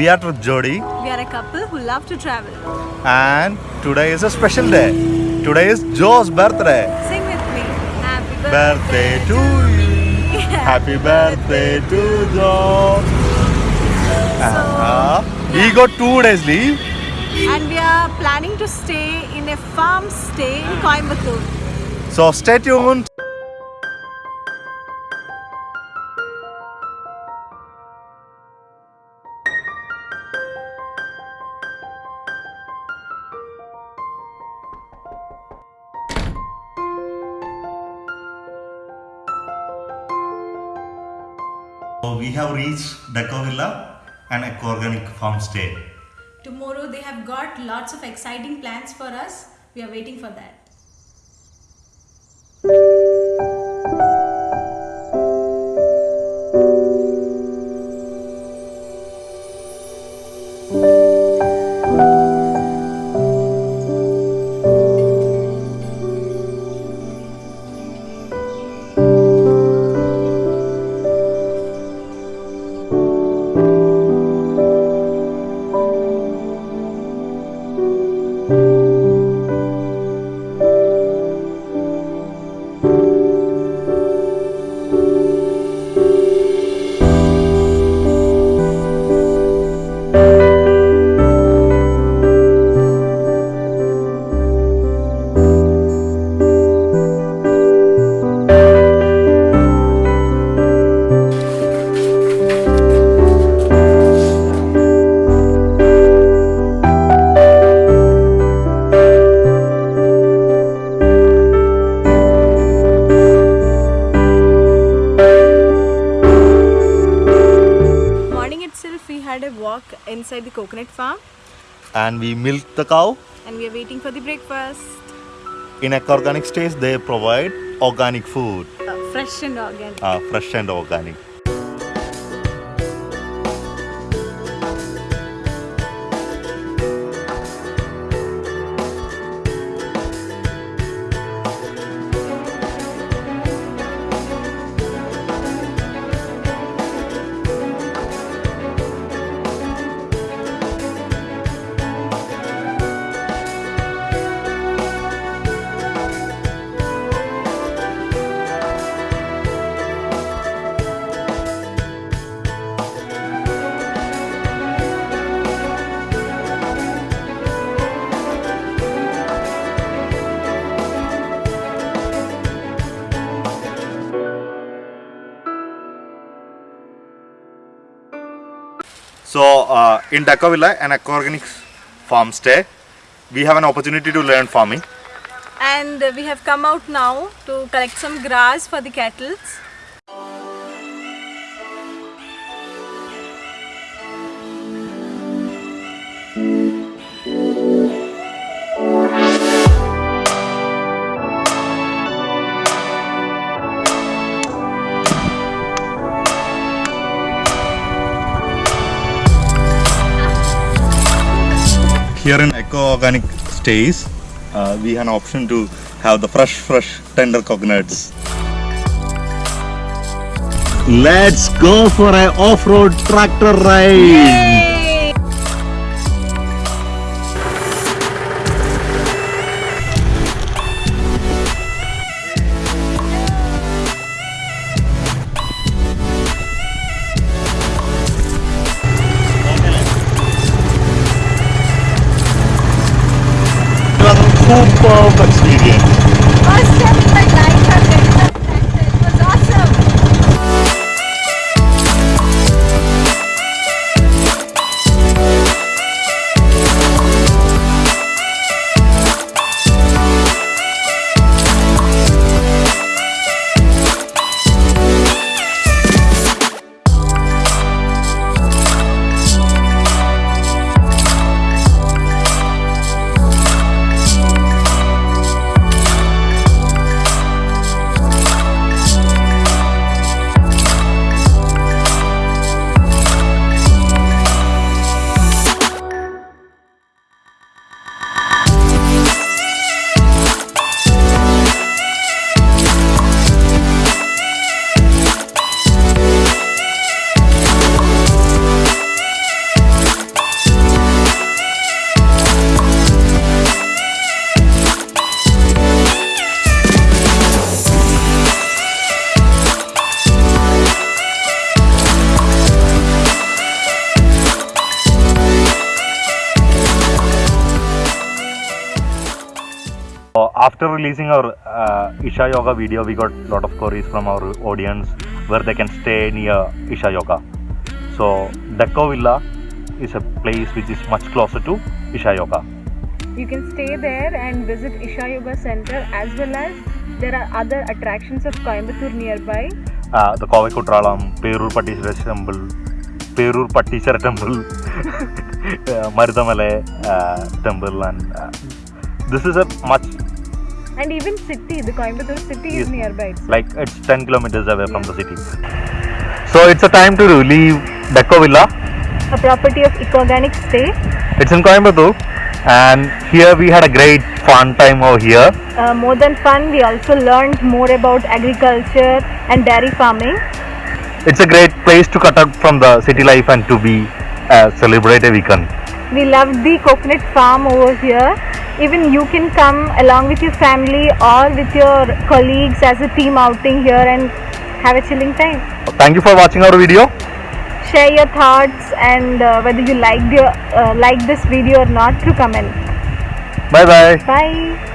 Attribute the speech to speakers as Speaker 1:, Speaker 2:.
Speaker 1: We are Trip Jodi
Speaker 2: We are a couple who love to travel.
Speaker 1: and today is a special day. Today is Joe's birthday.
Speaker 2: Sing with me. Happy
Speaker 1: Birthday to you. Happy birthday to Joe. Uh, we got two days leave.
Speaker 2: And we are planning to stay in a farm stay in Coimbatore.
Speaker 1: So stay tuned. So we have reached Deco Villa and Eco Organic Farm Stay.
Speaker 2: Tomorrow they have got lots of exciting plans for us. We are waiting for that. Walk inside the coconut farm
Speaker 1: And we milk the cow.
Speaker 2: and we are waiting for the breakfast.
Speaker 1: In Eco Organic Stays, they provide organic food,
Speaker 2: Uh, fresh and organic.
Speaker 1: uh, fresh and organic. So, uh, in Deco Villa, an Eco Organic farm stay, we have an opportunity to learn farming.
Speaker 2: And we have come out now to collect some grass for the cattle.
Speaker 1: Here in Eco Organic Stays, uh, we have an option to have the fresh, fresh, tender coconuts. Let's go for an off-road tractor ride. It Football Experience. After releasing our uh, Isha Yoga video, we got a lot of queries from our audience where they can stay near Isha Yoga. So Deco Villa is a place which is much closer to Isha Yoga.
Speaker 2: You can stay there and visit Isha Yoga Center as well as there are other attractions of Coimbatore nearby.
Speaker 1: Uh, the Kovai Kutralam, Perur Pattishara Temple, Perur Pattishara Temple, uh, Marudamalai uh, Temple, and uh, this is a much
Speaker 2: And even city, the Coimbatore city
Speaker 1: Yes.
Speaker 2: is nearby. It's
Speaker 1: like it's 10 kilometers away from the city. So it's a time to leave Deco Villa.
Speaker 2: a property of Ecoganic Stay.
Speaker 1: It's in Coimbatore, and here we had a great fun time over here.
Speaker 2: Uh, more than fun, we also learned more about agriculture and dairy farming.
Speaker 1: It's a great place to cut out from the city life and to be uh, celebrate a weekend.
Speaker 2: We loved the coconut farm over here. Even you can come along with your family or with your colleagues as a team outing here and have a chilling time.
Speaker 1: Thank you for watching our video.
Speaker 2: Share your thoughts and uh, whether you liked your uh, like this video or not through comment.
Speaker 1: Bye bye.
Speaker 2: Bye.